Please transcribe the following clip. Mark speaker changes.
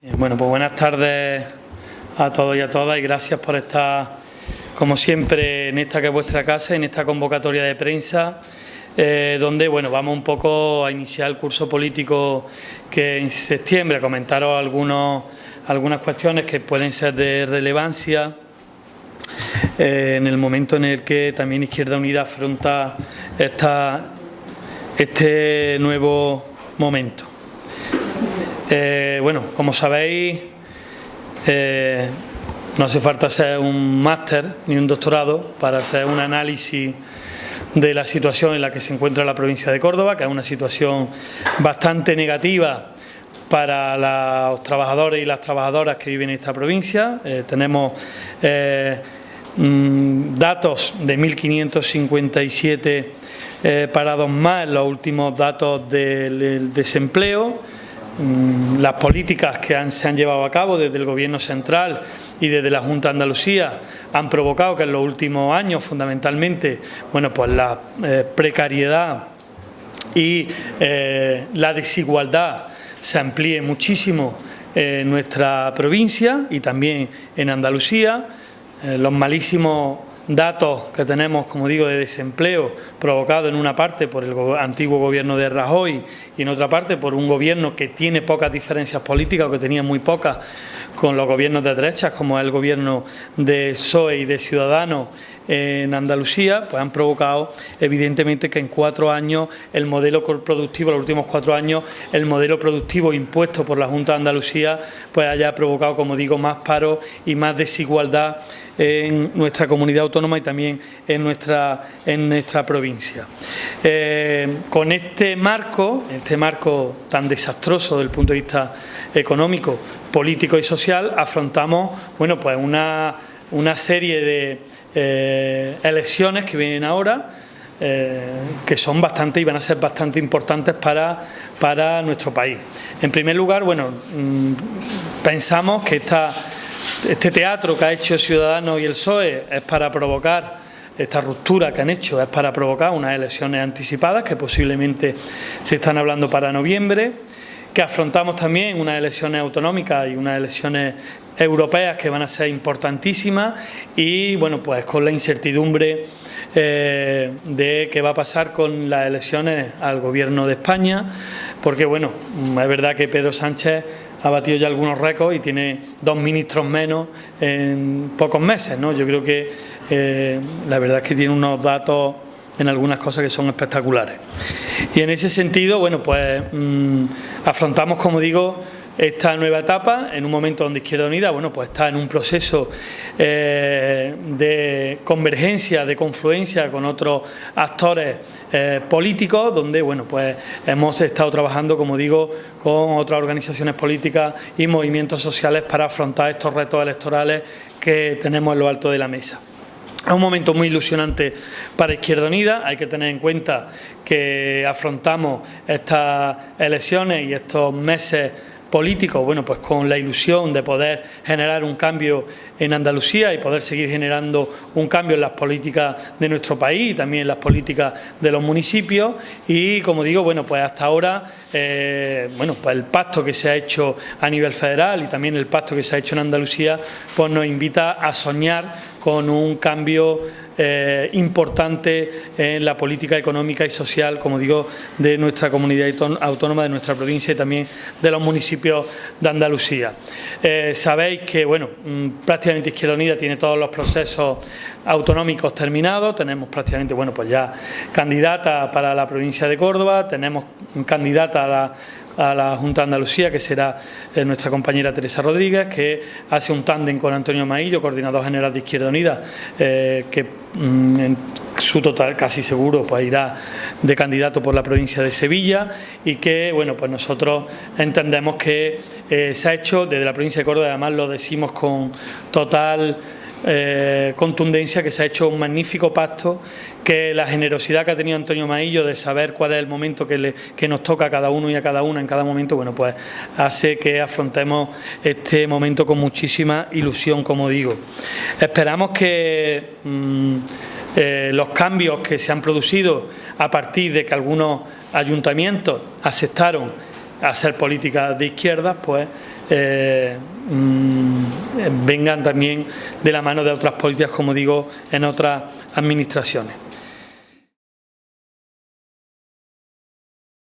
Speaker 1: Eh, bueno, pues buenas tardes a todos y a todas y gracias por estar, como siempre, en esta que es vuestra casa, en esta convocatoria de prensa, eh, donde bueno, vamos un poco a iniciar el curso político que en septiembre, comentaros algunos, algunas cuestiones que pueden ser de relevancia eh, en el momento en el que también Izquierda Unida afronta esta, este nuevo momento. Eh, bueno, como sabéis, eh, no hace falta ser un máster ni un doctorado para hacer un análisis de la situación en la que se encuentra la provincia de Córdoba, que es una situación bastante negativa para los trabajadores y las trabajadoras que viven en esta provincia. Eh, tenemos mm, datos de 1.557 parados más los últimos datos del desempleo, las políticas que se han llevado a cabo desde el Gobierno central y desde la Junta de Andalucía han provocado que en los últimos años fundamentalmente bueno, pues la eh, precariedad y eh, la desigualdad se amplíe muchísimo en nuestra provincia y también en Andalucía. Eh, los malísimos datos que tenemos, como digo, de desempleo provocado en una parte por el antiguo gobierno de Rajoy y en otra parte por un gobierno que tiene pocas diferencias políticas o que tenía muy pocas con los gobiernos de derechas, como el gobierno de PSOE y de Ciudadanos en Andalucía, pues han provocado evidentemente que en cuatro años el modelo productivo, los últimos cuatro años, el modelo productivo impuesto por la Junta de Andalucía, pues haya provocado, como digo, más paro y más desigualdad en nuestra comunidad autónoma y también en nuestra, en nuestra provincia. Eh, con este marco, este marco tan desastroso desde el punto de vista económico, político y social, afrontamos bueno, pues una, una serie de eh, elecciones que vienen ahora, eh, que son bastante y van a ser bastante importantes para, para nuestro país. En primer lugar, bueno, mm, pensamos que esta, este teatro que ha hecho Ciudadanos y el PSOE es para provocar esta ruptura que han hecho es para provocar unas elecciones anticipadas que posiblemente se están hablando para noviembre, que afrontamos también unas elecciones autonómicas y unas elecciones europeas que van a ser importantísimas y bueno pues con la incertidumbre eh, de qué va a pasar con las elecciones al gobierno de España porque bueno es verdad que Pedro Sánchez ha batido ya algunos récords y tiene dos ministros menos en pocos meses ¿no? yo creo que eh, la verdad es que tiene unos datos en algunas cosas que son espectaculares y en ese sentido bueno pues mm, afrontamos como digo esta nueva etapa en un momento donde Izquierda Unida bueno, pues está en un proceso eh, de convergencia, de confluencia con otros actores eh, políticos, donde bueno, pues hemos estado trabajando, como digo, con otras organizaciones políticas y movimientos sociales para afrontar estos retos electorales que tenemos en lo alto de la mesa. Es un momento muy ilusionante para Izquierda Unida, hay que tener en cuenta que afrontamos estas elecciones y estos meses políticos, bueno, pues con la ilusión de poder generar un cambio en Andalucía y poder seguir generando un cambio en las políticas de nuestro país y también en las políticas de los municipios. Y como digo, bueno, pues hasta ahora eh, bueno, pues el pacto que se ha hecho a nivel federal y también el pacto que se ha hecho en Andalucía pues nos invita a soñar con un cambio eh, importante en la política económica y social, como digo, de nuestra comunidad autónoma, de nuestra provincia y también de los municipios de Andalucía. Eh, sabéis que, bueno, mm, prácticamente Izquierda Unida tiene todos los procesos autonómicos terminados, tenemos prácticamente, bueno, pues ya candidata para la provincia de Córdoba, tenemos candidata a la a la Junta de Andalucía, que será eh, nuestra compañera Teresa Rodríguez, que hace un tándem con Antonio Maillo, coordinador general de Izquierda Unida, eh, que mm, en su total casi seguro pues irá de candidato por la provincia de Sevilla y que bueno pues nosotros entendemos que eh, se ha hecho desde la provincia de Córdoba, además lo decimos con total eh, contundencia que se ha hecho un magnífico pacto, que la generosidad que ha tenido Antonio Maillo de saber cuál es el momento que, le, nos toca a cada uno y a cada una en cada momento, bueno, pues hace que afrontemos este momento con muchísima ilusión, como digo. Esperamos que mm, eh, los cambios que se han producido a partir de que algunos ayuntamientos aceptaron hacer políticas de izquierda, pues eh, mm, vengan también de la mano de otras políticas, como digo, en otras administraciones.